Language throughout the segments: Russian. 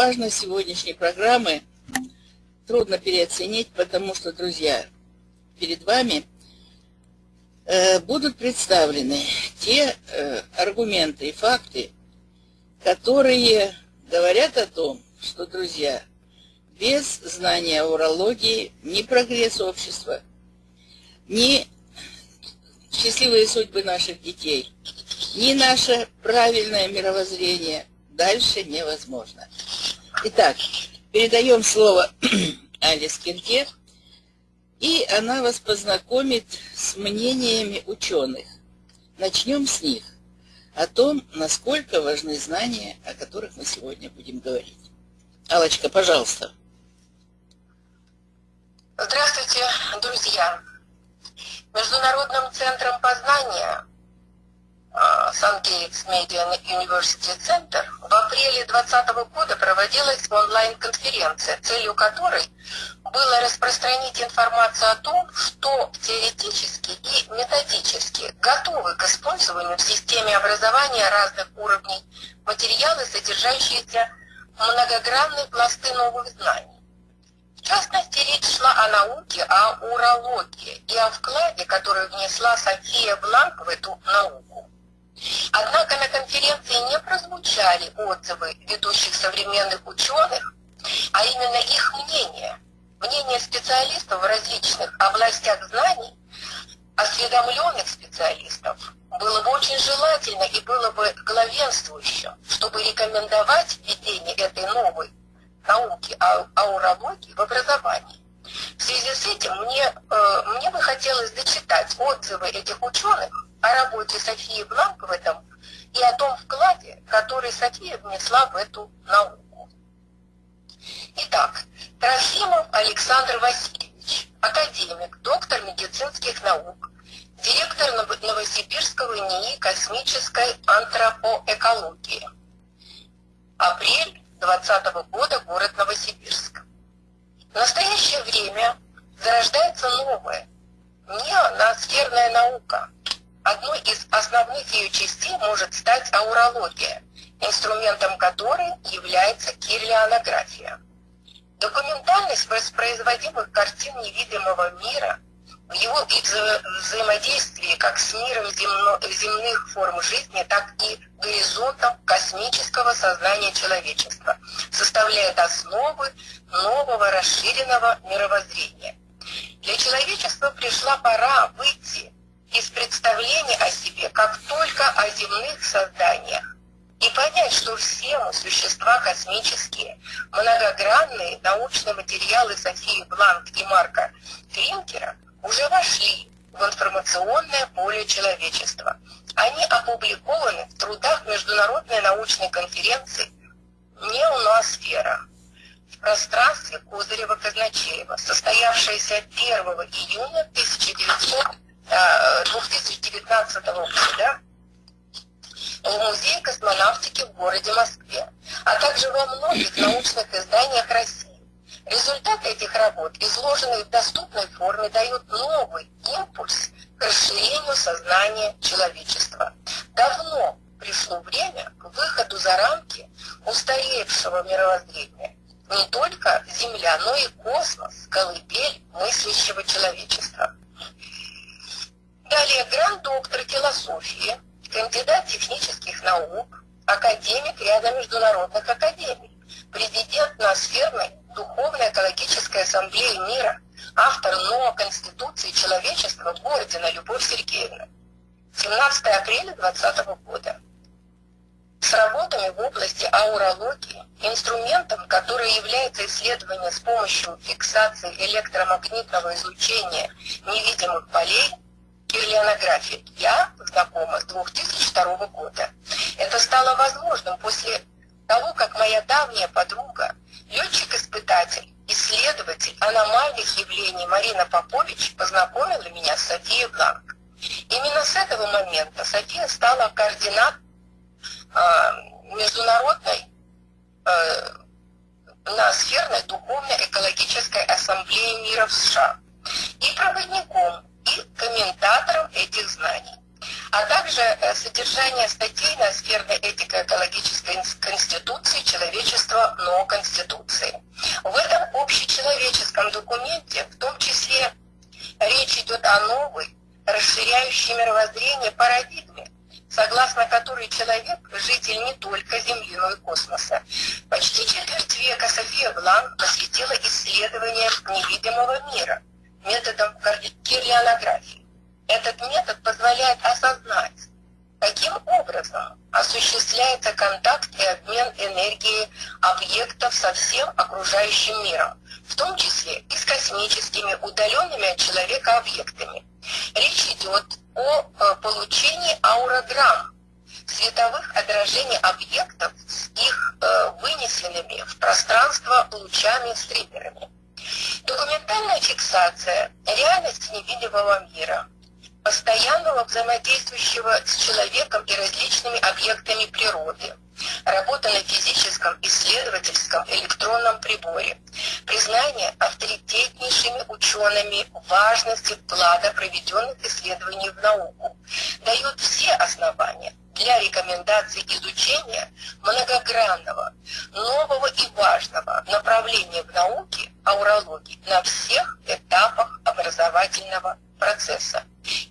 важность сегодняшней программы трудно переоценить, потому что, друзья, перед вами э, будут представлены те э, аргументы и факты, которые говорят о том, что, друзья, без знания урологии ни прогресс общества, ни счастливые судьбы наших детей, ни наше правильное мировоззрение дальше невозможно. Итак, передаем слово Алис Кирке, и она вас познакомит с мнениями ученых. Начнем с них, о том, насколько важны знания, о которых мы сегодня будем говорить. Алочка, пожалуйста. Здравствуйте, друзья. Международным центром познания Сан-Гейтс Медиа University Center в апреле 2020 года проводилась онлайн-конференция, целью которой было распространить информацию о том, что теоретически и методически готовы к использованию в системе образования разных уровней материалы, содержащиеся многогранные пласты новых знаний. В частности, речь шла о науке, о урологии и о вкладе, который внесла София Бланк в эту науку. Однако на конференции не прозвучали отзывы ведущих современных ученых, а именно их мнение, мнение специалистов в различных областях знаний, осведомленных специалистов, было бы очень желательно и было бы главенствующим, чтобы рекомендовать введение этой новой науки аурологии в образовании. В связи с этим мне, э, мне бы хотелось зачитать отзывы этих ученых о работе Софии Бланк в этом и о том вкладе, который София внесла в эту науку. Итак, Трофимов Александр Васильевич, академик, доктор медицинских наук, директор Новосибирского НИИ космической антропоэкологии. Апрель 2020 года, город Новосибирск. В настоящее время зарождается новая, неоносферная наука. Одной из основных ее частей может стать аурология, инструментом которой является кирлианография. Документальность воспроизводимых картин невидимого мира – в его взаимодействии как с миром земно, земных форм жизни, так и горизонтом космического сознания человечества, составляет основы нового расширенного мировоззрения. Для человечества пришла пора выйти из представления о себе как только о земных созданиях и понять, что все мы существа космические, многогранные научные материалы Софии Бланк и Марка Кринкера – уже вошли в информационное поле человечества. Они опубликованы в трудах Международной научной конференции «Неоносфера» в пространстве Козырева-Казначеева, состоявшейся 1 июня 1900, 2019 э, года в Музее космонавтики в городе Москве, а также во многих научных изданиях России. Результаты этих работ, изложенные в доступной форме, дают новый импульс к расширению сознания человечества. Давно пришло время к выходу за рамки устаревшего мировоззрения. Не только Земля, но и космос, колыбель мыслящего человечества. Далее гранд-доктор философии, кандидат технических наук, академик ряда международных академий, президент Ноосферной Духовная экологическая ассамблея мира, автор новой Конституции человечества Бородина Любовь Сергеевна. 17 апреля 2020 года. С работами в области аурологии, инструментом, который является исследование с помощью фиксации электромагнитного излучения невидимых полей, кирлианографии, я знакома с 2002 года. Это стало возможным после того, как моя давняя подруга, летчик-испытатель, исследователь аномальных явлений Марина Попович познакомила меня с Софией Бланк. Именно с этого момента София стала координат э, международной э, ноосферной духовной экологической ассамблеи мира в США и проводником, и комментатором этих знаний. а также э, содержание статей на сферной этико-экологической конституции человечества, но Конституции. В этом общечеловеческом документе в том числе речь идет о новой, расширяющей мировоззрение парадигме, согласно которой человек – житель не только Земли, но и космоса. Почти четверть века София Блан посвятила исследованиям невидимого мира методом кирлианографии. Этот метод позволяет осознать, каким образом осуществляется контакт и обмен энергией объектов со всем окружающим миром, в том числе и с космическими удаленными от человека объектами. Речь идет о э, получении аурограмм, световых отражений объектов с их э, вынесенными в пространство лучами-стримерами. Документальная фиксация реальности невидимого мира, постоянного взаимодействующего с человеком и различными объектами природы, работа на физическом исследовательском электронном приборе, признание авторитетнейшими учеными важности вклада проведенных исследований в науку, дают все основания для рекомендаций изучения многогранного, нового и важного направления в науке аурологии на всех этапах образовательного процесса.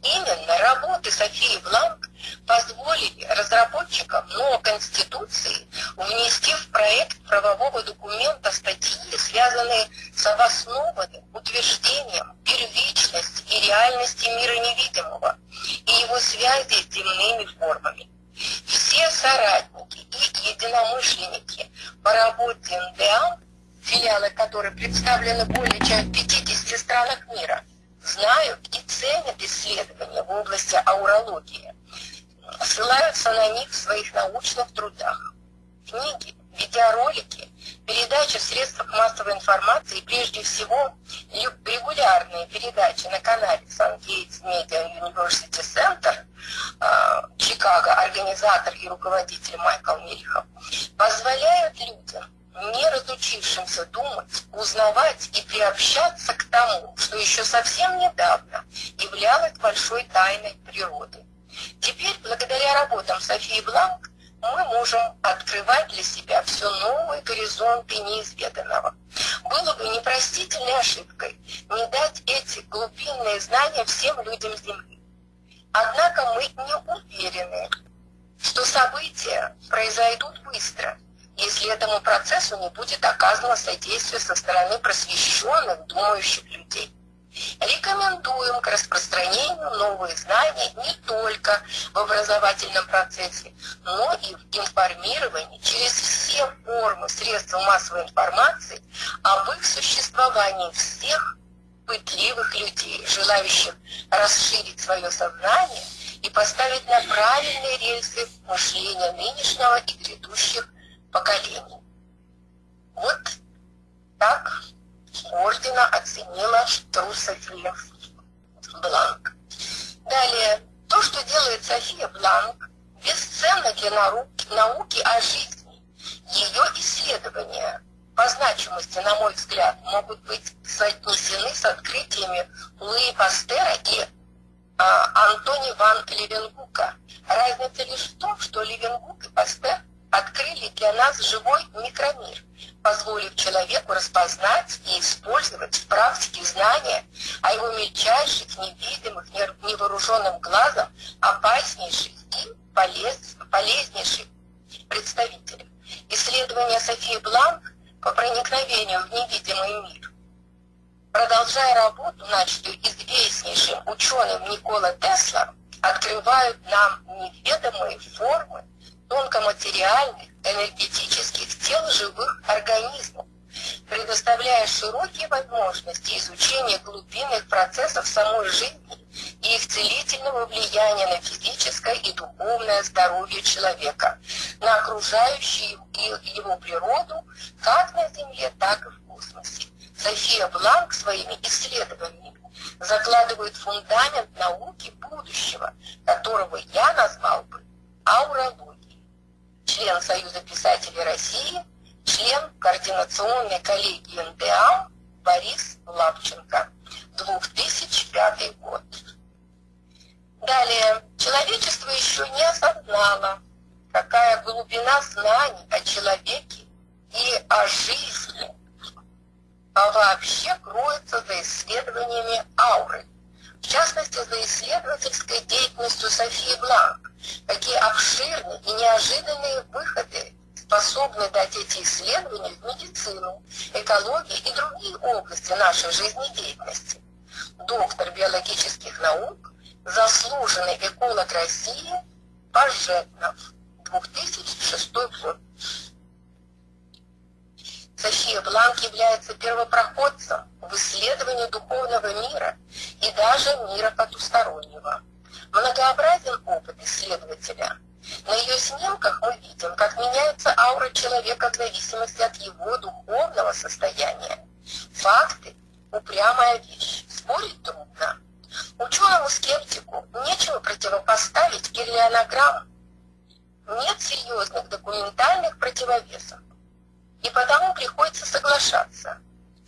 Именно работы Софии Бланк позволили разработчикам новой Конституции внести в проект правового документа статьи, связанные с обоснованным утверждением первичности и реальности мира невидимого и его связи с земными формами. Все соратники и единомышленники по работе НДА, филиалы которой представлены более чем в 50 странах мира, знают и ценят исследования в области аурологии, ссылаются на них в своих научных трудах. Книги, видеоролики, передачи в средствах массовой информации прежде всего регулярные передачи на канале Sun Gates Media University Center организатор и руководитель Майкл Мельхов, позволяют людям не разучившимся думать, узнавать и приобщаться к тому, что еще совсем недавно являлось большой тайной природы. Теперь, благодаря работам Софии Бланк, мы можем открывать для себя все новые горизонты неизведанного. Было бы непростительной ошибкой не дать эти глубинные знания всем людям Земли. Однако мы не уверены, что события произойдут быстро – если этому процессу не будет оказано содействие со стороны просвещенных, думающих людей. Рекомендуем к распространению новых знаний не только в образовательном процессе, но и в информировании через все формы средств массовой информации об их существовании всех пытливых людей, желающих расширить свое сознание и поставить на правильные рельсы мышления нынешнего и грядущих поколений. Вот так ордена оценила Тру София Бланк. Далее, то, что делает София Бланк, бесценно для науки, науки о жизни. Ее исследования по значимости, на мой взгляд, могут быть соотнесены с открытиями Луи Пастера и Антони ван Левенгука. Разница лишь в том, что Левенгук и Пастер открыли для нас живой микромир, позволив человеку распознать и использовать в практике знания о его мельчайших, невидимых, невооруженным глазом, опаснейших и полез, полезнейших представителях. Исследования Софии Бланк по проникновению в невидимый мир, продолжая работу, начатую известнейшим ученым Никола Тесла, открывают нам неведомые формы тонкоматериальных, энергетических тел живых организмов, предоставляя широкие возможности изучения глубинных процессов самой жизни и их целительного влияния на физическое и духовное здоровье человека, на окружающую его природу как на Земле, так и в космосе. София Бланк своими исследованиями закладывает фундамент науки будущего, которого я назвал бы аурологией. Член Союза писателей России, член координационной коллегии НДА Борис Лапченко, 2005 год. Далее, Человечество еще не осознало, какая глубина знаний о человеке и о жизни а вообще кроется за исследованиями ауры. В частности, за исследовательской деятельностью Софии Бланк. Какие обширные и неожиданные выходы способны дать эти исследования в медицину, экологии и другие области нашей жизнедеятельности. Доктор биологических наук, заслуженный эколог России Пожетнов, 2006 год. София Бланк является первопроходцем в исследовании духовного мира и даже мира потустороннего. Многообразен опыт исследователя. На ее снимках мы видим, как меняется аура человека в зависимости от его духовного состояния. Факты – упрямая вещь, спорить трудно. Ученому-скептику нечего противопоставить кирлианограмм. Нет серьезных документальных противовесов и потому приходится соглашаться.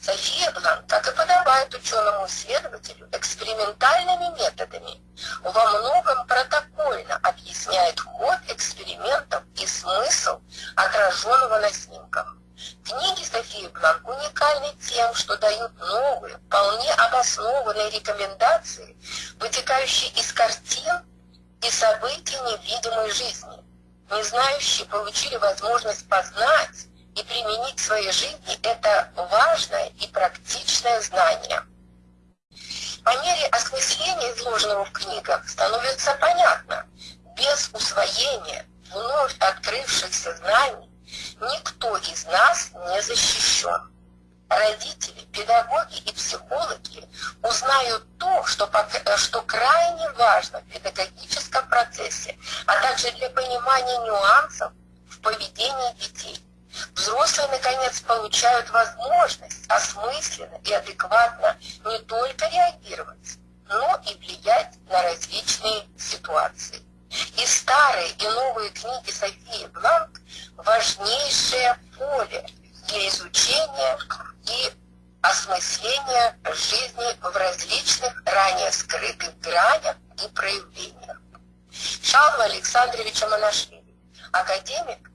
София Блан, как и подобает ученому-исследователю, экспериментальными методами во многом протокольно объясняет ход экспериментов и смысл отраженного на снимках. Книги Софии Бланк уникальны тем, что дают новые, вполне обоснованные рекомендации, вытекающие из картин и событий невидимой жизни. Не знающие получили возможность познать и применить в своей жизни это важное и практичное знание. По мере осмысления изложенного в книгах становится понятно, без усвоения вновь открывшихся знаний никто из нас не защищен. Родители, педагоги и психологи узнают то, что, что крайне важно в педагогическом процессе, а также для понимания нюансов в поведении детей. Взрослые, наконец, получают возможность осмысленно и адекватно не только реагировать, но и влиять на различные ситуации. И старые, и новые книги Софии Бланк – важнейшее поле для изучения и осмысления жизни в различных ранее скрытых гранях и проявлениях. Шалва Александровича Монашвили, академик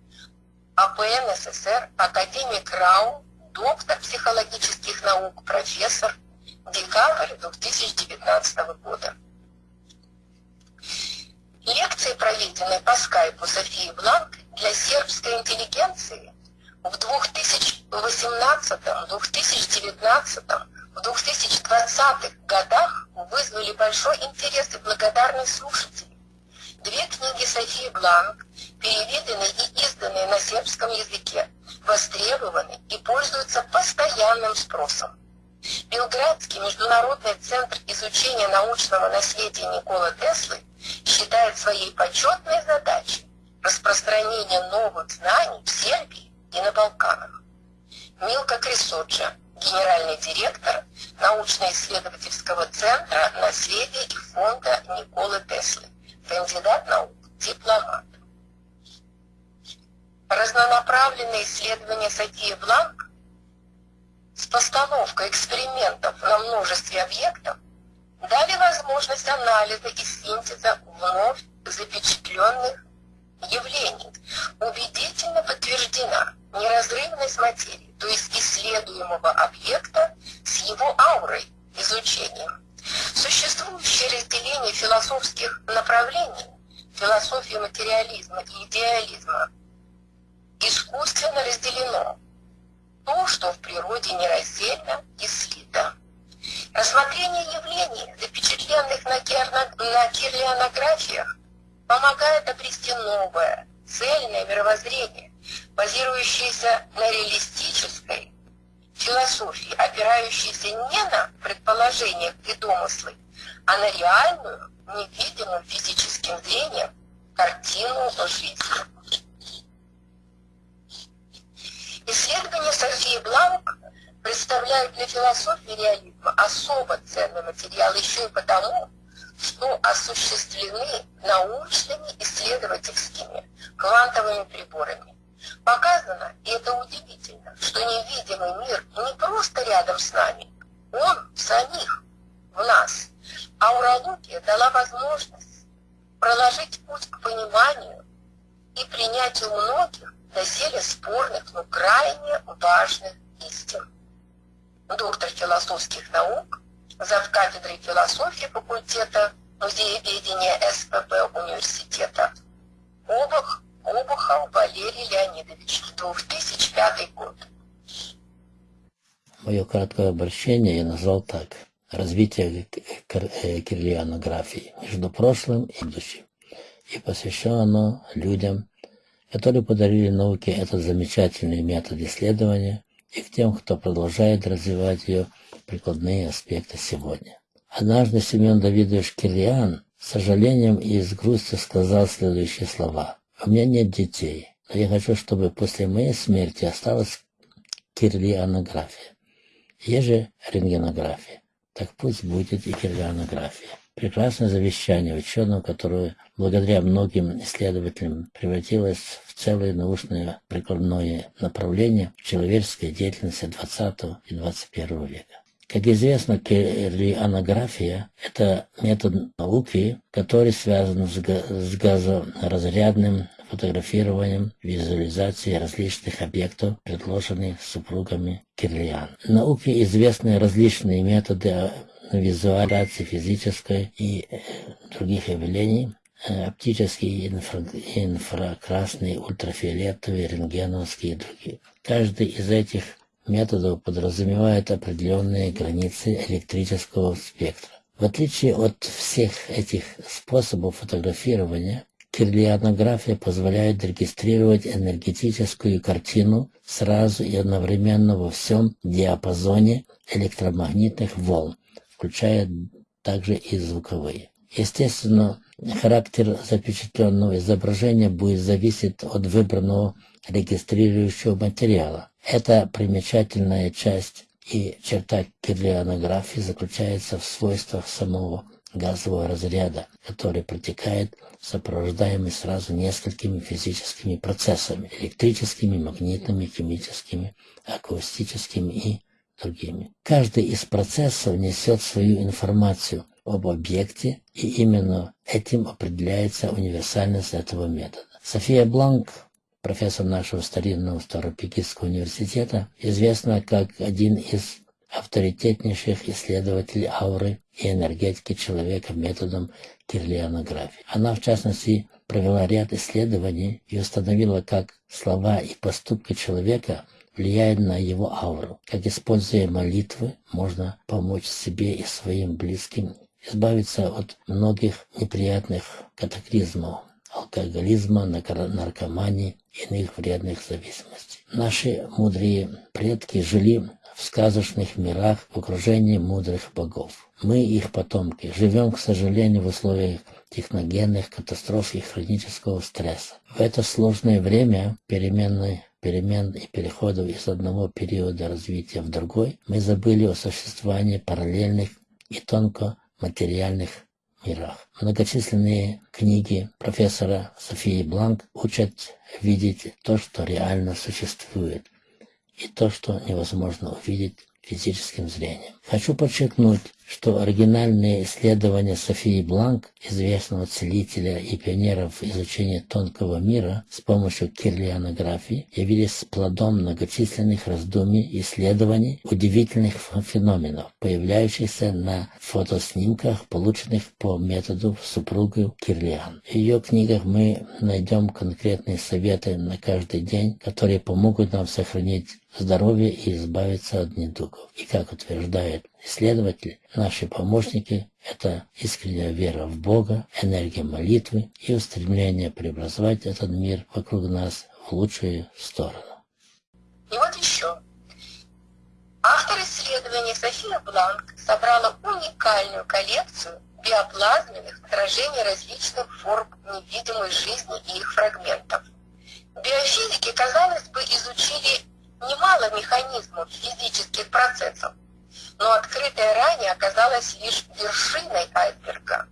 АПН СССР, академик РАУ, доктор психологических наук, профессор, декабрь 2019 года. Лекции, проведенные по скайпу Софии Бланк для сербской интеллигенции в 2018, 2019, в 2020 годах вызвали большой интерес и благодарность слушателей. Две книги Софии Бланк переведены и изданы на сербском языке, востребованы и пользуются постоянным спросом. Белградский международный центр изучения научного наследия Никола Теслы считает своей почетной задачей распространение новых знаний в Сербии и на Балканах. Милка Крисоджа, генеральный директор научно-исследовательского центра наследия и фонда Николы Теслы, кандидат наук, дипломат. Разнонаправленные исследования Софии Бланк с постановкой экспериментов на множестве объектов дали возможность анализа и синтеза вновь запечатленных явлений. Убедительно подтверждена неразрывность материи, то есть исследуемого объекта с его аурой, изучением. Существующее разделение философских направлений, философии материализма и идеализма, искусственно разделено. То, что в природе нераздельно и слито. Рассмотрение явлений, запечатленных на, кирлианографиях, помогает обрести новое, цельное мировоззрение, базирующееся на реалистической философии, опирающейся не на предположения и домыслы, а на реальную, невидимую физическим зрением картину жизни. Исследования Софии Бланк представляют для философии реализма особо ценный материал еще и потому, что осуществлены научными исследовательскими квантовыми приборами. Показано, и это удивительно, что невидимый мир не просто рядом с нами, он в самих, в нас. Аурология дала возможность проложить путь к пониманию и принятию многих доселе спорных, но крайне важных истин. Доктор философских наук, зав. кафедрой философии факультета музееведения СПБ университета Обух, Обухов Валерий Леонидович, 2005 год. Мое краткое обращение я назвал так. Развитие э, кирлианографии между прошлым и будущим. И посвящено оно людям, которые подарили науке этот замечательный метод исследования, и к тем, кто продолжает развивать ее прикладные аспекты сегодня. Однажды Семен Давидович Кириан с сожалением и с грустью сказал следующие слова. «У меня нет детей, но я хочу, чтобы после моей смерти осталась кирлианография. Есть же рентгенография, так пусть будет и кирлианография. Прекрасное завещание ученого, которое благодаря многим исследователям превратилось в целое научное прикладное направление в человеческой деятельности 20 и 21 века. Как известно, кирлианография – это метод науки, который связан с газоразрядным фотографированием, визуализацией различных объектов, предложенных супругами Кирлиан. Науке известны различные методы визуализации физической и э, других явлений, э, оптические, инфра, инфракрасные, ультрафиолетовые, рентгеновские и другие. Каждый из этих методов подразумевает определенные границы электрического спектра. В отличие от всех этих способов фотографирования, кирлианография позволяет регистрировать энергетическую картину сразу и одновременно во всем диапазоне электромагнитных волн, включая также и звуковые. Естественно, характер запечатленного изображения будет зависеть от выбранного регистрирующего материала. Это примечательная часть и черта кирлианографии заключается в свойствах самого газового разряда, который протекает, сопровождаемый сразу несколькими физическими процессами – электрическими, магнитными, химическими, акустическими и другими. Каждый из процессов несет свою информацию об объекте, и именно этим определяется универсальность этого метода. София Бланк, профессор нашего старинного Старопекинского университета, известна как один из авторитетнейших исследователей ауры и энергетики человека методом кирлианографии. Она, в частности, провела ряд исследований и установила, как слова и поступки человека влияет на его ауру. Как используя молитвы, можно помочь себе и своим близким избавиться от многих неприятных катаклизмов, алкоголизма, наркомании иных вредных зависимостей. Наши мудрые предки жили в сказочных мирах в окружении мудрых богов. Мы, их потомки, живем, к сожалению, в условиях техногенных катастроф и хронического стресса. В это сложное время переменной перемен и переходов из одного периода развития в другой, мы забыли о существовании параллельных и тонко материальных мирах. Многочисленные книги профессора Софии Бланк учат видеть то, что реально существует, и то, что невозможно увидеть физическим зрением. Хочу подчеркнуть, что оригинальные исследования Софии Бланк, известного целителя и пионеров изучения тонкого мира с помощью кирлианографии, явились плодом многочисленных раздумий и исследований удивительных феноменов, появляющихся на фотоснимках, полученных по методу супруги Кирлиан. В ее книгах мы найдем конкретные советы на каждый день, которые помогут нам сохранить здоровье и избавиться от недугов. И как утверждает исследователь, наши помощники – это искренняя вера в Бога, энергия молитвы и устремление преобразовать этот мир вокруг нас в лучшую сторону. И вот еще. Автор исследования София Бланк собрала уникальную коллекцию биоплазменных отражений различных форм невидимой жизни и их фрагментов. Биофизики, казалось бы, изучили немало механизмов физических процессов, но открытая ранее оказалась лишь вершиной айсберга.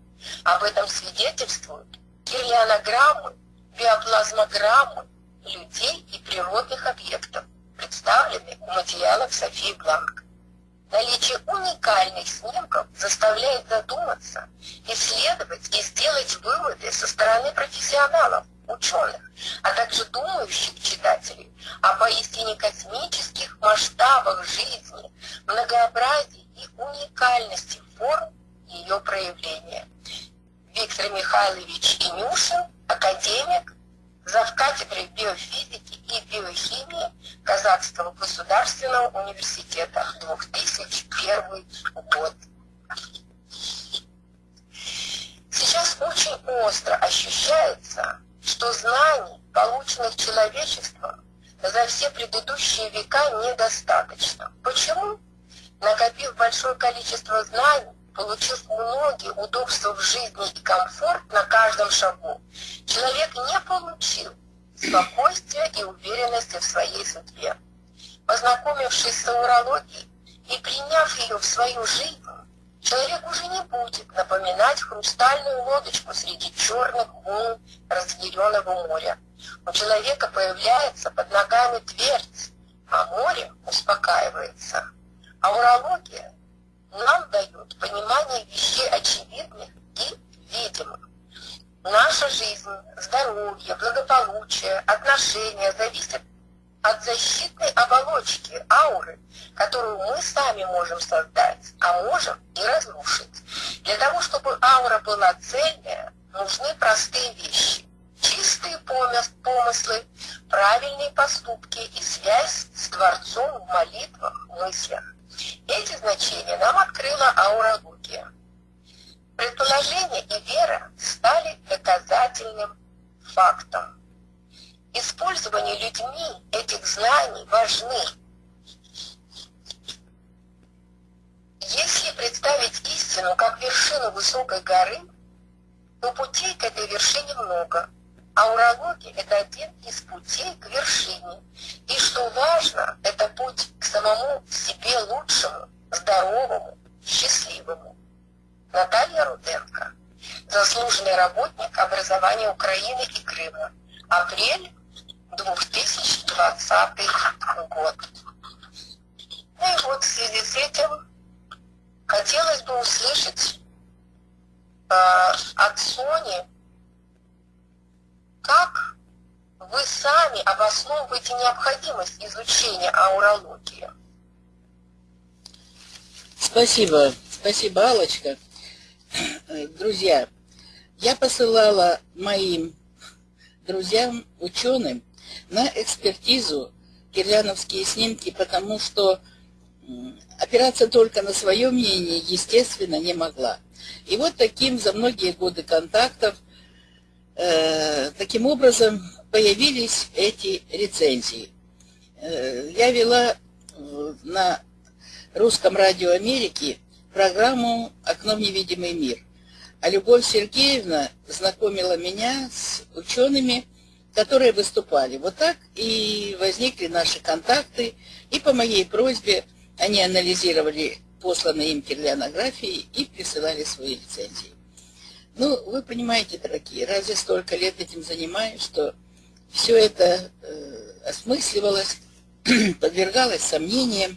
Об этом свидетельствуют кирлианограммы, биоплазмограммы людей и природных объектов, представленные у материалов Софии Бланк. Наличие уникальных снимков заставляет задуматься, исследовать и сделать выводы со стороны профессионалов, ученых, а также думающих читателей о поистине космических масштабах жизни, многообразии и уникальности форм ее проявления. Виктор Михайлович Инюшин, академик, завкафедрой биофизики и биохимии Казахского государственного университета 2001 год. Сейчас очень остро ощущается, что знаний, полученных человечеством, за все предыдущие века недостаточно. Почему? Накопив большое количество знаний, получив многие удобства в жизни и комфорт на каждом шагу, человек не получил спокойствия и уверенности в своей судьбе. Познакомившись с аурологией и приняв ее в свою жизнь, человек уже не будет напоминать хрустальную лодочку среди черных волн разъяренного моря. У человека появляется под ногами твердь, а море успокаивается. Аурология нам дают понимание вещей очевидных и видимых. Наша жизнь, здоровье, благополучие, отношения зависят от защитной оболочки, ауры, которую мы сами можем создать, а можем и разрушить. Для того, чтобы аура была цельная, нужны простые вещи. Чистые помыслы, правильные поступки и связь с Творцом в молитвах, мыслях. Эти значения нам открыла аурология. Предположение и вера стали доказательным фактом. Использование людьми этих знаний важны. Если представить истину как вершину высокой горы, то путей к этой вершине много – Аурология – это один из путей к вершине. И что важно, это путь к самому себе лучшему, здоровому, счастливому. Наталья Руденко, заслуженный работник образования Украины и Крыма. Апрель 2020 год. Ну и вот в связи с этим хотелось бы услышать э, от Сони как вы сами обосновываете необходимость изучения аурологии? Спасибо. Спасибо, Алочка. Друзья, я посылала моим друзьям, ученым, на экспертизу кирляновские снимки, потому что опираться только на свое мнение, естественно, не могла. И вот таким за многие годы контактов Э, таким образом появились эти рецензии. Э, я вела на русском радио Америки программу «Окно в невидимый мир». А Любовь Сергеевна знакомила меня с учеными, которые выступали. Вот так и возникли наши контакты, и по моей просьбе они анализировали посланные им кирлянографии и присылали свои рецензии. Ну, вы понимаете, дорогие, разве столько лет этим занимаюсь, что все это э, осмысливалось, подвергалось сомнениям,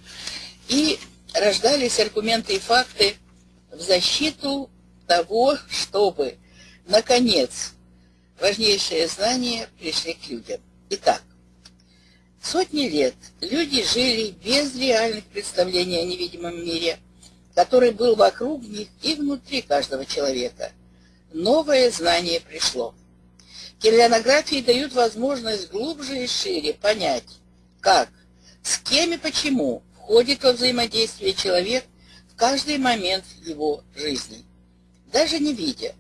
и рождались аргументы и факты в защиту того, чтобы, наконец, важнейшие знания пришли к людям. Итак, сотни лет люди жили без реальных представлений о невидимом мире, который был вокруг них и внутри каждого человека – новое знание пришло. Кирлянографии дают возможность глубже и шире понять, как, с кем и почему входит во взаимодействие человек в каждый момент его жизни. Даже не видя,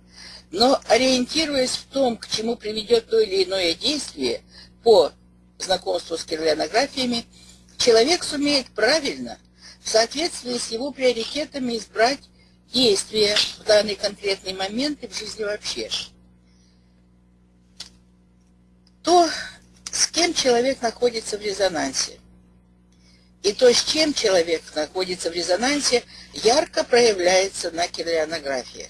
но ориентируясь в том, к чему приведет то или иное действие по знакомству с кирлянографиями, человек сумеет правильно, в соответствии с его приоритетами избрать действия в данный конкретный момент и в жизни вообще. То, с кем человек находится в резонансе, и то, с чем человек находится в резонансе, ярко проявляется на килионографиях.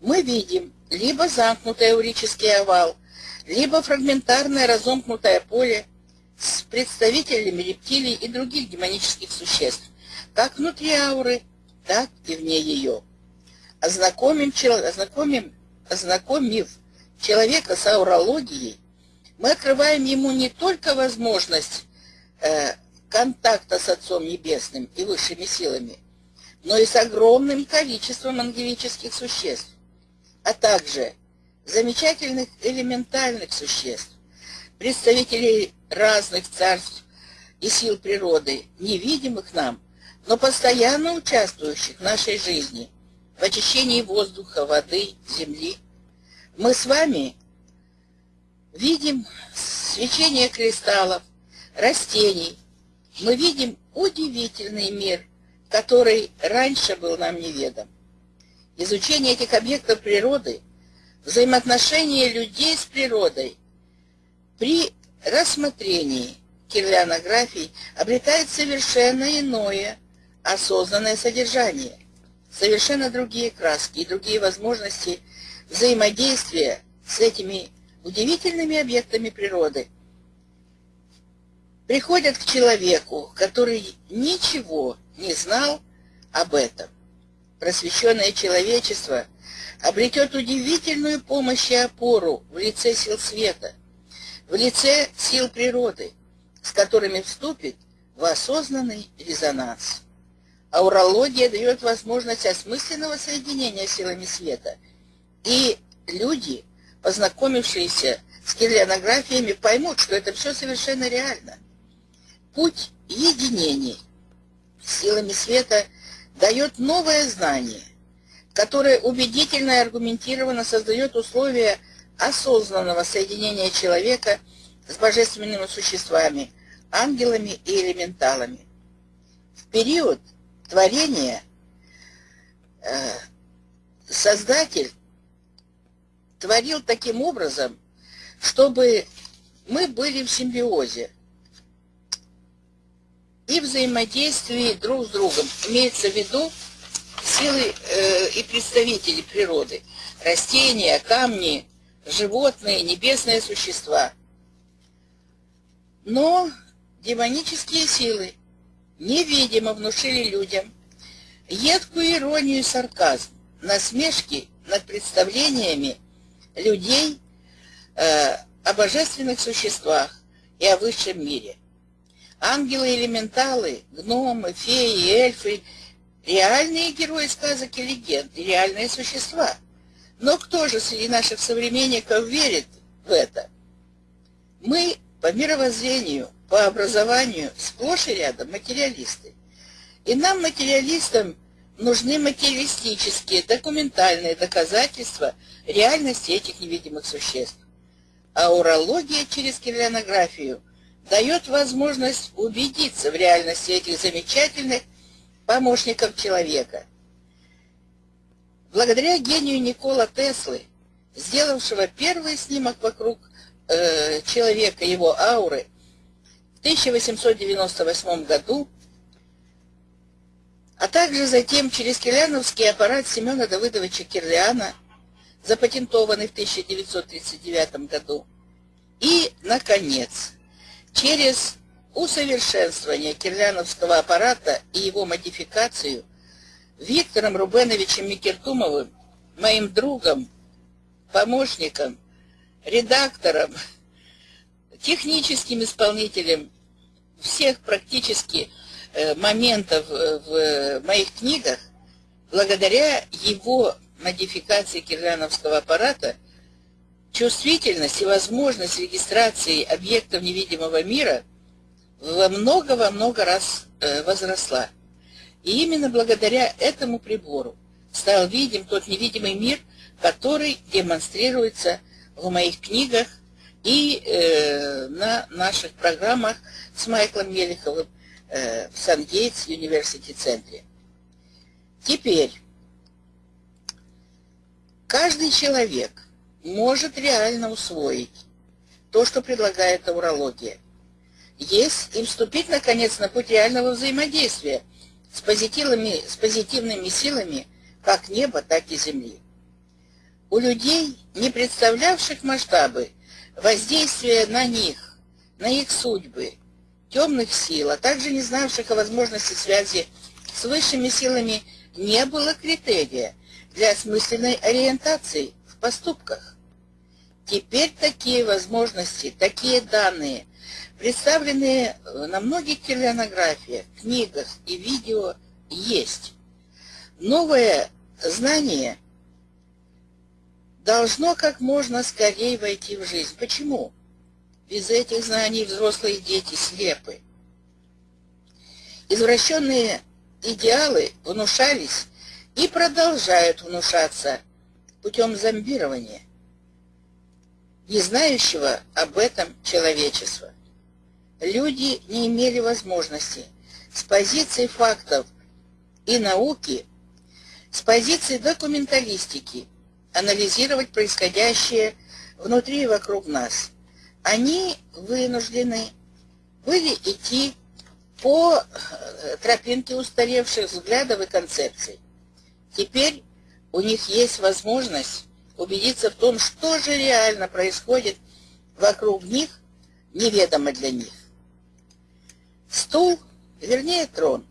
Мы видим либо замкнутый аурический овал, либо фрагментарное разомкнутое поле с представителями рептилий и других демонических существ, как внутри ауры, так и вне ее. Ознакомим, ознакомим, ознакомив человека с аурологией, мы открываем ему не только возможность э, контакта с Отцом Небесным и высшими силами, но и с огромным количеством ангелических существ, а также замечательных элементальных существ, представителей разных царств и сил природы, невидимых нам, но постоянно участвующих в нашей жизни, в очищении воздуха, воды, земли. Мы с вами видим свечение кристаллов, растений. Мы видим удивительный мир, который раньше был нам неведом. Изучение этих объектов природы, взаимоотношения людей с природой при рассмотрении кирлианографий обретает совершенно иное осознанное содержание, совершенно другие краски и другие возможности взаимодействия с этими удивительными объектами природы, приходят к человеку, который ничего не знал об этом. Просвещенное человечество обретет удивительную помощь и опору в лице сил света, в лице сил природы, с которыми вступит в осознанный резонанс. Аурология дает возможность осмысленного соединения силами света, и люди – познакомившиеся с кирлианографиями, поймут, что это все совершенно реально. Путь единений силами света дает новое знание, которое убедительно и аргументированно создает условия осознанного соединения человека с божественными существами, ангелами и элементалами. В период творения э, Создатель творил таким образом, чтобы мы были в симбиозе и взаимодействии друг с другом. Имеется в виду силы э, и представители природы. Растения, камни, животные, небесные существа. Но демонические силы невидимо внушили людям едкую иронию и сарказм, насмешки над представлениями людей э, о божественных существах и о высшем мире. Ангелы-элементалы, гномы, феи, эльфы – реальные герои сказок и легенд, реальные существа. Но кто же среди наших современников верит в это? Мы по мировоззрению, по образованию сплошь и рядом материалисты. И нам, материалистам, нужны материалистические, документальные доказательства реальности этих невидимых существ. А урология через кирлянографию дает возможность убедиться в реальности этих замечательных помощников человека. Благодаря гению Никола Теслы, сделавшего первый снимок вокруг э, человека, его ауры, в 1898 году а также затем через кирляновский аппарат Семена Давыдовича Кирлиана, запатентованный в 1939 году. И, наконец, через усовершенствование кирляновского аппарата и его модификацию Виктором Рубеновичем Микертумовым, моим другом, помощником, редактором, техническим исполнителем всех практически Э, моментов э, в моих книгах, благодаря его модификации кирляновского аппарата, чувствительность и возможность регистрации объектов невидимого мира во много-во много раз э, возросла. И именно благодаря этому прибору стал видим тот невидимый мир, который демонстрируется в моих книгах и э, на наших программах с Майклом Мелеховым Э, в Сан-Гейтс University центре. Теперь, каждый человек может реально усвоить то, что предлагает аурология, есть и вступить, наконец, на путь реального взаимодействия с позитивными, с позитивными силами как неба, так и земли. У людей, не представлявших масштабы воздействия на них, на их судьбы, темных сил, а также не знавших о возможности связи с высшими силами не было критерия для осмысленной ориентации в поступках. Теперь такие возможности, такие данные, представленные на многих телеонографиях, книгах и видео, есть. Новое знание должно как можно скорее войти в жизнь. Почему? Без этих знаний взрослые дети слепы. Извращенные идеалы внушались и продолжают внушаться путем зомбирования, не знающего об этом человечества. Люди не имели возможности с позиции фактов и науки, с позиции документалистики анализировать происходящее внутри и вокруг нас. Они вынуждены были идти по э, тропинке устаревших взглядов и концепций. Теперь у них есть возможность убедиться в том, что же реально происходит вокруг них, неведомо для них. Стул, вернее трон,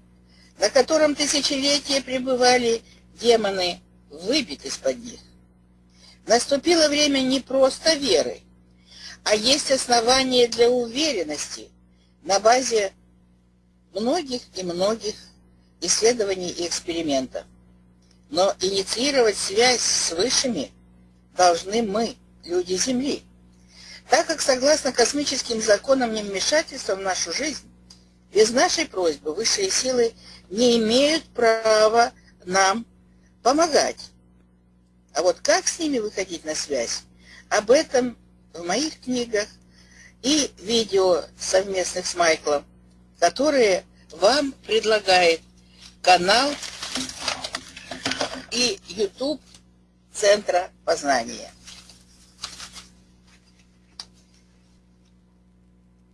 на котором тысячелетия пребывали демоны, выбит из-под них. Наступило время не просто веры, а есть основания для уверенности на базе многих и многих исследований и экспериментов. Но инициировать связь с высшими должны мы, люди Земли, так как согласно космическим законам невмешательства в нашу жизнь, без нашей просьбы высшие силы не имеют права нам помогать. А вот как с ними выходить на связь, об этом в моих книгах и видео совместных с Майклом которые вам предлагает канал и YouTube Центра познания.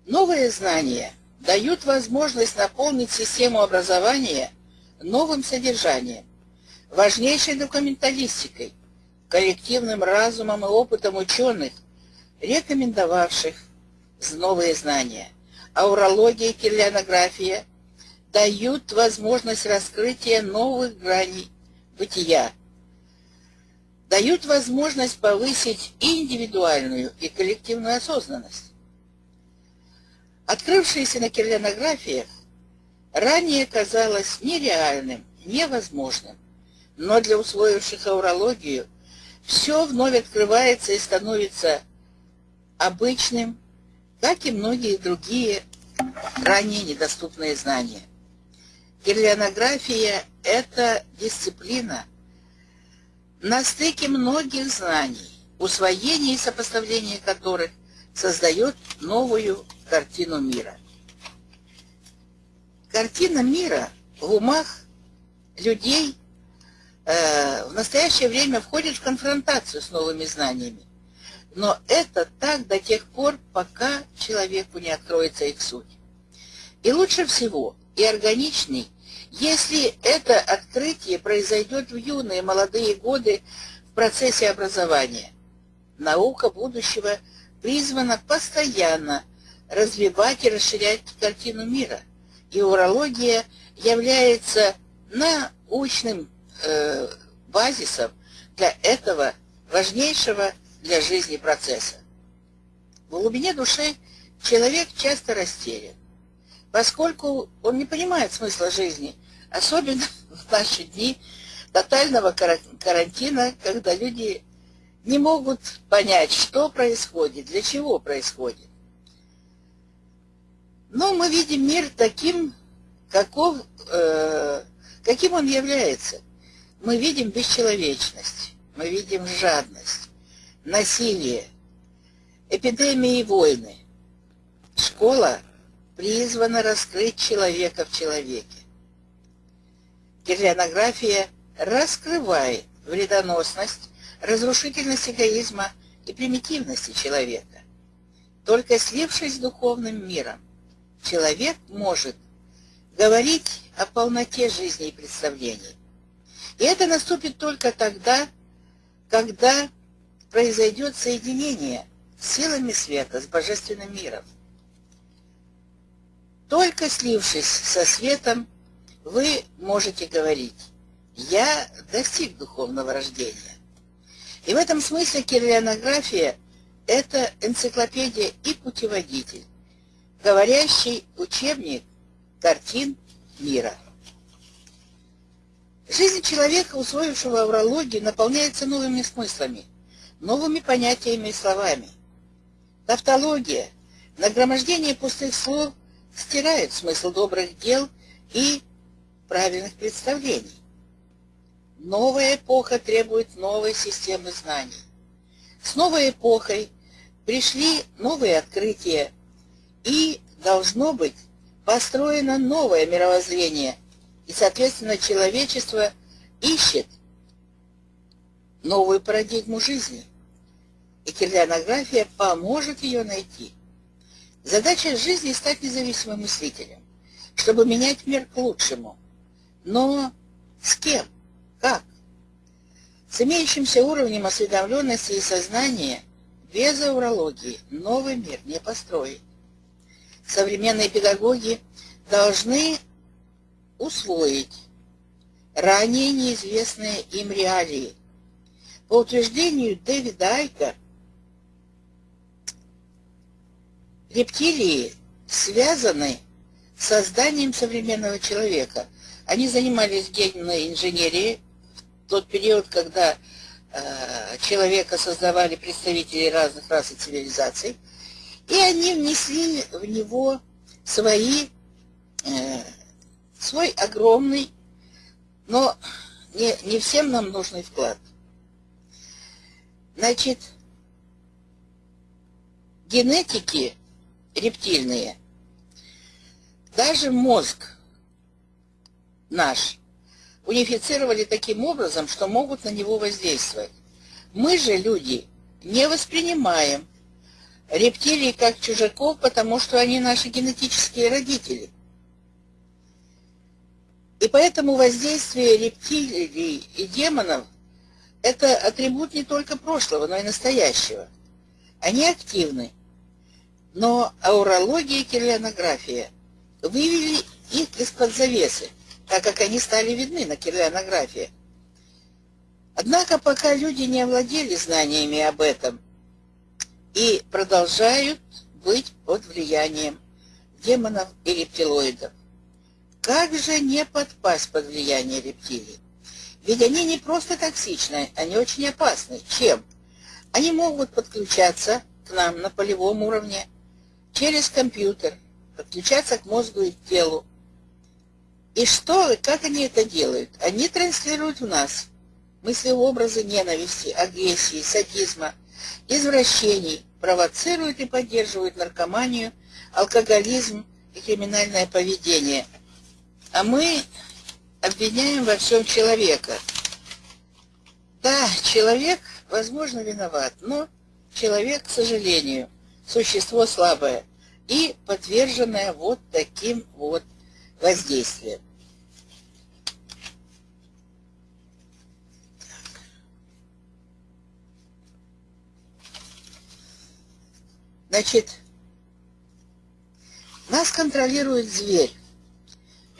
Новые знания дают возможность наполнить систему образования новым содержанием, важнейшей документалистикой, коллективным разумом и опытом ученых, рекомендовавших новые знания – аурология и кириллянография дают возможность раскрытия новых граней бытия, дают возможность повысить индивидуальную и коллективную осознанность. Открывшееся на кириллянографиях ранее казалось нереальным, невозможным, но для усвоивших аурологию все вновь открывается и становится обычным, как и многие другие ранее недоступные знания. Кирлянография – это дисциплина на стыке многих знаний, усвоение и сопоставление которых создает новую картину мира. Картина мира в умах людей э, в настоящее время входит в конфронтацию с новыми знаниями. Но это так до тех пор, пока человеку не откроется их суть. И лучше всего, и органичней, если это открытие произойдет в юные молодые годы в процессе образования. Наука будущего призвана постоянно развивать и расширять картину мира. И урология является научным э, базисом для этого важнейшего для жизни процесса. В глубине души человек часто растерян, поскольку он не понимает смысла жизни, особенно в наши дни тотального карантина, когда люди не могут понять, что происходит, для чего происходит. Но мы видим мир таким, каков, э, каким он является. Мы видим бесчеловечность, мы видим жадность, насилие, эпидемии и войны. Школа призвана раскрыть человека в человеке. Кирлянография раскрывает вредоносность, разрушительность эгоизма и примитивности человека. Только слившись с духовным миром, человек может говорить о полноте жизни и представлений. И это наступит только тогда, когда произойдет соединение силами света с божественным миром. Только слившись со светом, вы можете говорить «я достиг духовного рождения». И в этом смысле кирлианография – это энциклопедия и путеводитель, говорящий учебник картин мира. Жизнь человека, усвоившего аврологию, наполняется новыми смыслами, новыми понятиями и словами. Тавтология, нагромождение пустых слов стирает смысл добрых дел и правильных представлений. Новая эпоха требует новой системы знаний. С новой эпохой пришли новые открытия, и должно быть построено новое мировоззрение, и, соответственно, человечество ищет новую парадигму жизни. И кирлианография поможет ее найти. Задача жизни – стать независимым мыслителем, чтобы менять мир к лучшему. Но с кем? Как? С имеющимся уровнем осведомленности и сознания без аурологии новый мир не построить. Современные педагоги должны усвоить ранее неизвестные им реалии. По утверждению Дэвида Айка, рептилии связаны с созданием современного человека. Они занимались генной инженерией в тот период, когда э, человека создавали представители разных рас и цивилизаций, и они внесли в него свои э, свой огромный, но не, не всем нам нужный вклад. Значит, генетики рептильные, даже мозг наш унифицировали таким образом, что могут на него воздействовать. Мы же, люди, не воспринимаем рептилий как чужаков, потому что они наши генетические родители – и поэтому воздействие рептилий и демонов – это атрибут не только прошлого, но и настоящего. Они активны, но аурология и кирлианография вывели их из-под завесы, так как они стали видны на кирлианографии. Однако пока люди не овладели знаниями об этом и продолжают быть под влиянием демонов и рептилоидов. Как же не подпасть под влияние рептилий? Ведь они не просто токсичны, они очень опасны. Чем? Они могут подключаться к нам на полевом уровне, через компьютер, подключаться к мозгу и телу. И что, как они это делают? Они транслируют в нас мысли-образы ненависти, агрессии, садизма, извращений, провоцируют и поддерживают наркоманию, алкоголизм и криминальное поведение – а мы обвиняем во всем человека. Да, человек, возможно, виноват, но человек, к сожалению, существо слабое и подверженное вот таким вот воздействием. Значит, нас контролирует зверь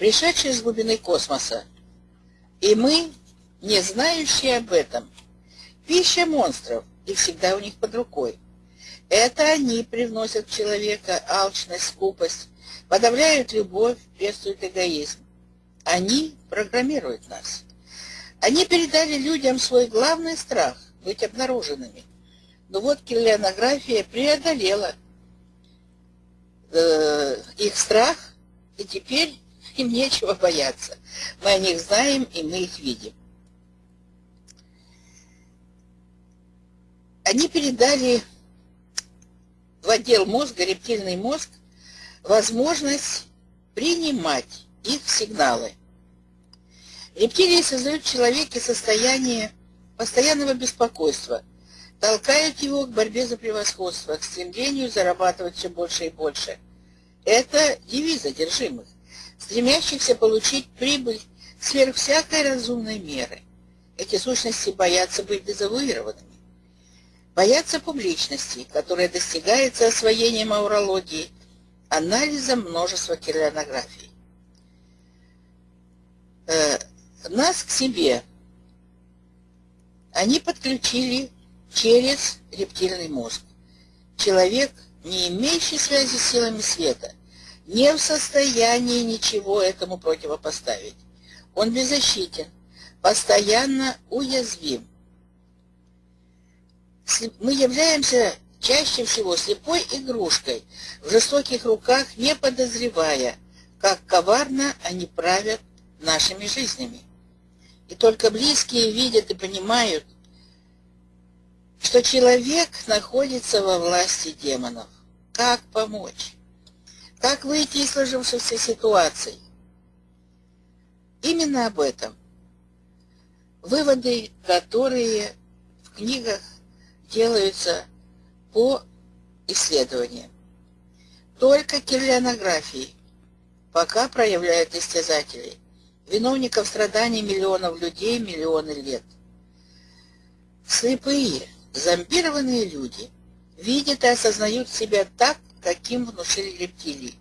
пришедшие с глубины космоса. И мы, не знающие об этом, пища монстров и всегда у них под рукой. Это они привносят в человека алчность, скупость, подавляют любовь, пестуют эгоизм. Они программируют нас. Они передали людям свой главный страх – быть обнаруженными. Но вот киллианография преодолела э, их страх, и теперь им нечего бояться. Мы о них знаем, и мы их видим. Они передали в отдел мозга, рептильный мозг, возможность принимать их сигналы. Рептилии создают в человеке состояние постоянного беспокойства, толкают его к борьбе за превосходство, к стремлению зарабатывать все больше и больше. Это девиз одержимых стремящихся получить прибыль сверх всякой разумной меры. Эти сущности боятся быть дезавуированными. Боятся публичности, которая достигается освоением аурологии, анализом множества кирлианографий. э, нас к себе они подключили через рептильный мозг. Человек, не имеющий связи с силами света, не в состоянии ничего этому противопоставить. Он беззащитен, постоянно уязвим. Мы являемся чаще всего слепой игрушкой в жестоких руках, не подозревая, как коварно они правят нашими жизнями. И только близкие видят и понимают, что человек находится во власти демонов. Как помочь? Как выйти из сложившейся ситуации? Именно об этом. Выводы, которые в книгах делаются по исследованиям. Только кириллианографии пока проявляют истязателей, виновников страданий миллионов людей миллионы лет. Слепые, зомбированные люди видят и осознают себя так, каким внушили рептилии.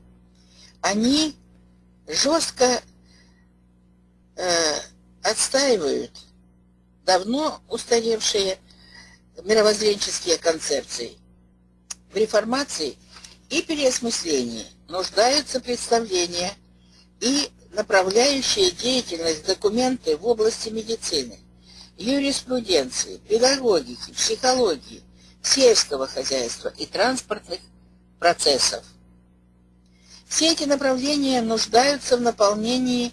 Они жестко э, отстаивают давно устаревшие мировоззренческие концепции. В реформации и переосмыслении нуждаются представления и направляющие деятельность документы в области медицины, юриспруденции, педагогики, психологии, сельского хозяйства и транспортных процессов. Все эти направления нуждаются в наполнении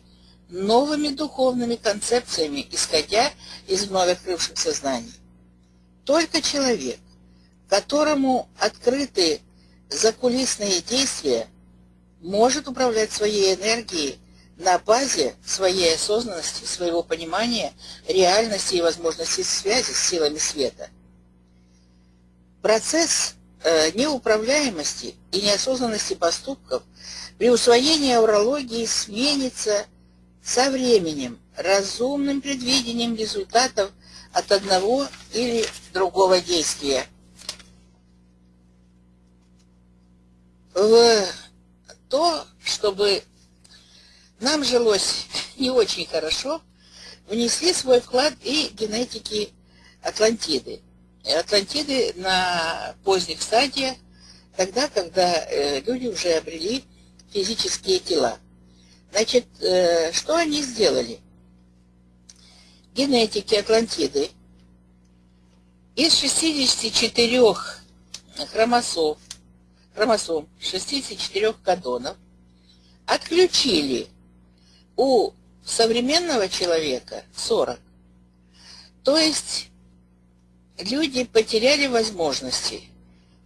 новыми духовными концепциями, исходя из вновь открывшихся знаний. Только человек, которому открыты закулисные действия, может управлять своей энергией на базе своей осознанности, своего понимания реальности и возможности связи с силами света. Процесс э, неуправляемости и неосознанности поступков при усвоении аурологии сменится со временем разумным предвидением результатов от одного или другого действия. В то, чтобы нам жилось не очень хорошо, внесли свой вклад и генетики Атлантиды. Атлантиды на поздних стадиях, тогда, когда э, люди уже обрели физические тела. Значит, э, что они сделали? Генетики Атлантиды из 64 хромосом, хромосом 64 кадонов отключили у современного человека 40. То есть люди потеряли возможности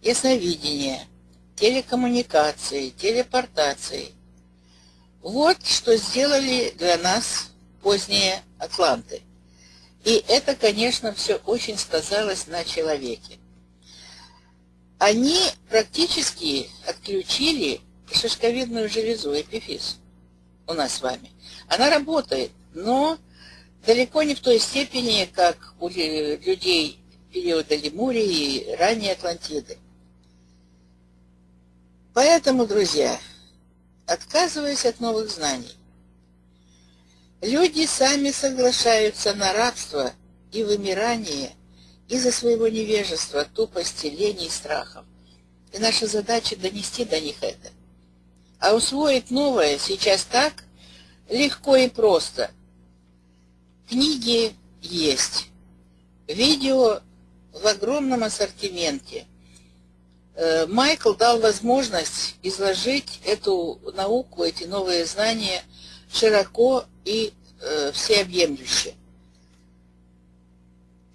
ясновидения, телекоммуникации, телепортации. Вот что сделали для нас поздние атланты. И это, конечно, все очень сказалось на человеке. Они практически отключили шишковидную железу, эпифиз у нас с вами. Она работает, но далеко не в той степени, как у людей периода Лемурии и ранней Атлантиды. Поэтому, друзья, отказываясь от новых знаний, люди сами соглашаются на рабство и вымирание из-за своего невежества, тупости, лени и страхов. И наша задача донести до них это. А усвоить новое сейчас так легко и просто. Книги есть, видео в огромном ассортименте – Э, Майкл дал возможность изложить эту науку, эти новые знания широко и э, всеобъемлюще.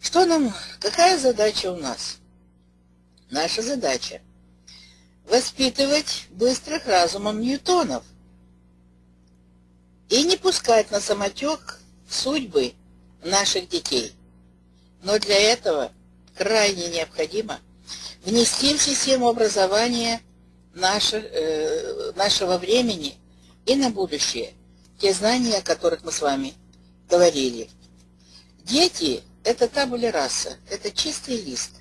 Что нам, какая задача у нас? Наша задача – воспитывать быстрых разумом ньютонов и не пускать на самотек судьбы наших детей. Но для этого крайне необходимо – внести в систему образования наше, э, нашего времени и на будущее те знания, о которых мы с вами говорили. Дети – это табуля раса, это чистый лист.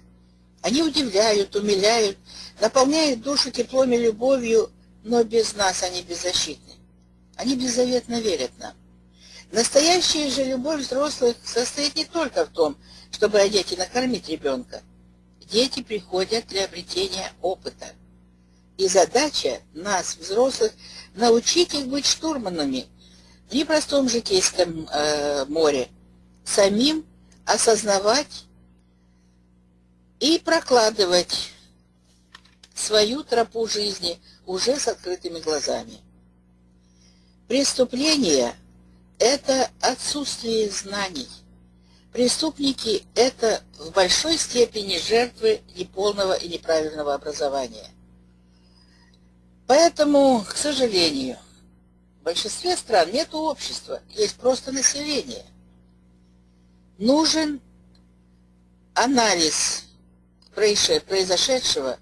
Они удивляют, умиляют, наполняют душу теплом и любовью, но без нас они беззащитны. Они беззаветно верят нам. Настоящая же любовь взрослых состоит не только в том, чтобы одеть и накормить ребенка. Дети приходят для обретения опыта. И задача нас, взрослых, научить их быть штурманами в непростом житейском э, море, самим осознавать и прокладывать свою тропу жизни уже с открытыми глазами. Преступление – это отсутствие знаний. Преступники – это в большой степени жертвы неполного и неправильного образования. Поэтому, к сожалению, в большинстве стран нет общества, есть просто население. Нужен анализ произошедшего,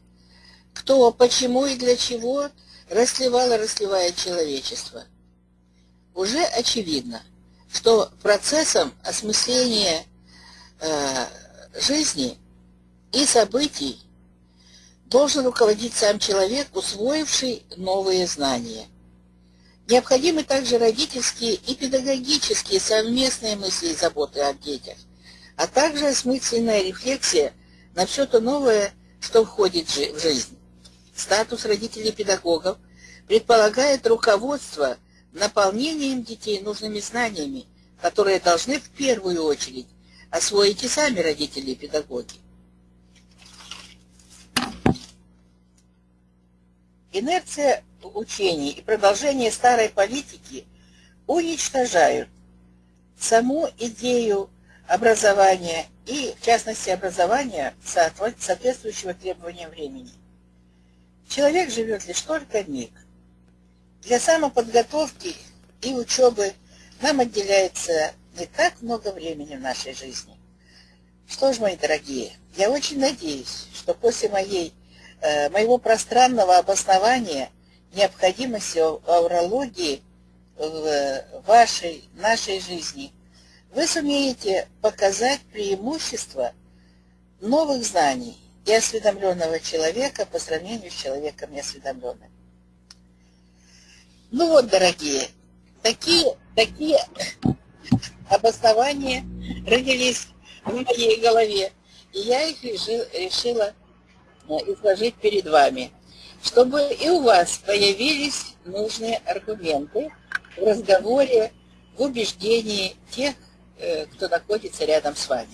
кто, почему и для чего расливал и расливает человечество. Уже очевидно, что процессом осмысления э, жизни и событий должен руководить сам человек, усвоивший новые знания. Необходимы также родительские и педагогические совместные мысли и заботы о детях, а также осмысленная рефлексия на все то новое, что входит в жизнь. Статус родителей-педагогов предполагает руководство наполнением детей нужными знаниями, которые должны в первую очередь освоить и сами родители и педагоги. Инерция учений и продолжение старой политики уничтожают саму идею образования и, в частности, образования, соответствующего требованиям времени. Человек живет лишь только миг. Для самоподготовки и учебы нам отделяется не так много времени в нашей жизни. Что ж, мои дорогие, я очень надеюсь, что после моей, э, моего пространного обоснования необходимости аурологии в вашей, нашей жизни – вы сумеете показать преимущество новых знаний и осведомленного человека по сравнению с человеком неосведомленным. Ну вот, дорогие, такие, такие обоснования родились в моей голове, и я их решил, решила э, изложить перед вами, чтобы и у вас появились нужные аргументы в разговоре, в убеждении тех, Э, кто находится рядом с вами.